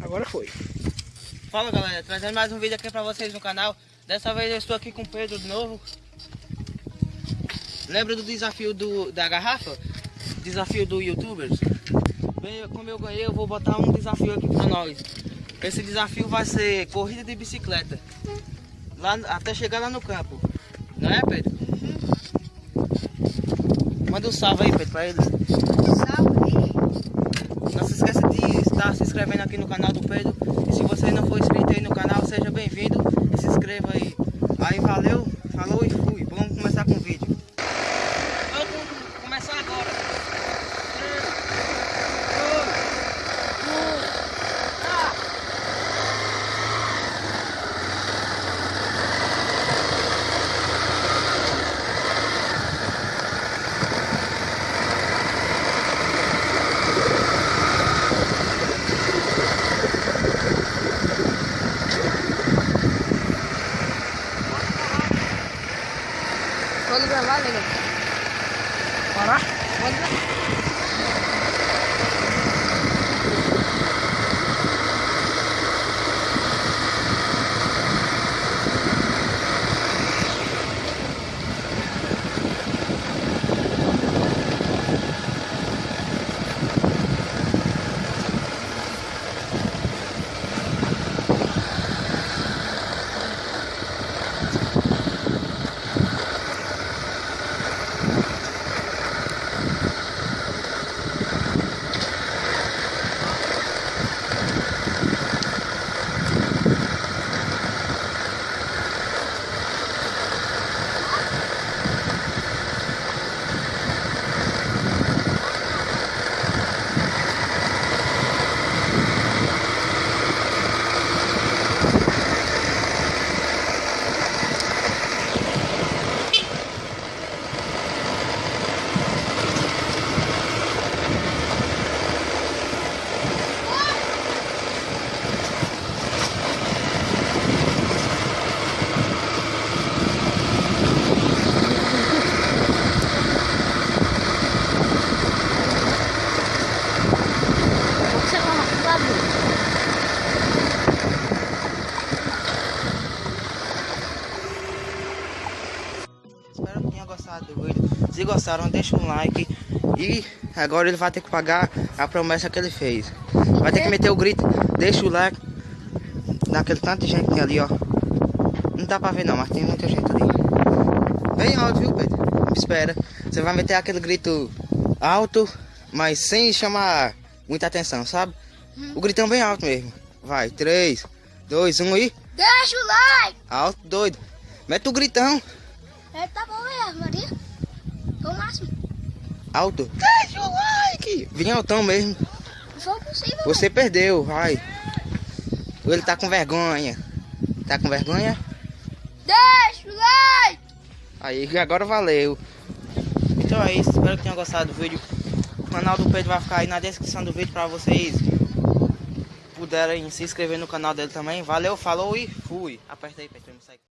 Agora foi. Fala galera, trazendo mais um vídeo aqui pra vocês no canal. Dessa vez eu estou aqui com o Pedro de novo. Lembra do desafio do, da garrafa? Desafio do youtubers? Bem, como eu ganhei, eu vou botar um desafio aqui pra nós. Esse desafio vai ser corrida de bicicleta. Lá, até chegar lá no campo. Não é, Pedro? Manda um salve aí, Pedro, pra eles. Não se esqueça de estar se inscrevendo aqui no canal do Pedro. E se você não for inscrito aí no canal, seja bem-vindo e se inscreva aí. Aí valeu, ஒழுங்க வா ஒழுங்க வரா ஒழுங்க Espero que tenham gostado do vídeo. Se gostaram, deixa um like. E agora ele vai ter que pagar a promessa que ele fez. Vai ter que meter o grito. Deixa o like. Daquele tanto de gente ali, ó. Não dá pra ver não, mas tem muita gente ali. Bem alto, viu, Pedro? Espera. Você vai meter aquele grito alto, mas sem chamar muita atenção, sabe? O gritão bem alto mesmo. Vai, 3, 2, 1 e. Deixa o like. Alto, doido. Mete o gritão. É, tá bom mesmo, Maria. Foi o máximo. Alto. Deixa o like. Bem altão mesmo. Não foi possível. Você perdeu, vai. Ele tá com vergonha. Tá com vergonha? Deixa o like. Aí, agora valeu. Então é isso, espero que tenham gostado do vídeo. O canal do Pedro vai ficar aí na descrição do vídeo pra vocês puderem se inscrever no canal dele também. Valeu, falou e fui. Aperta aí, Pedro, não sai.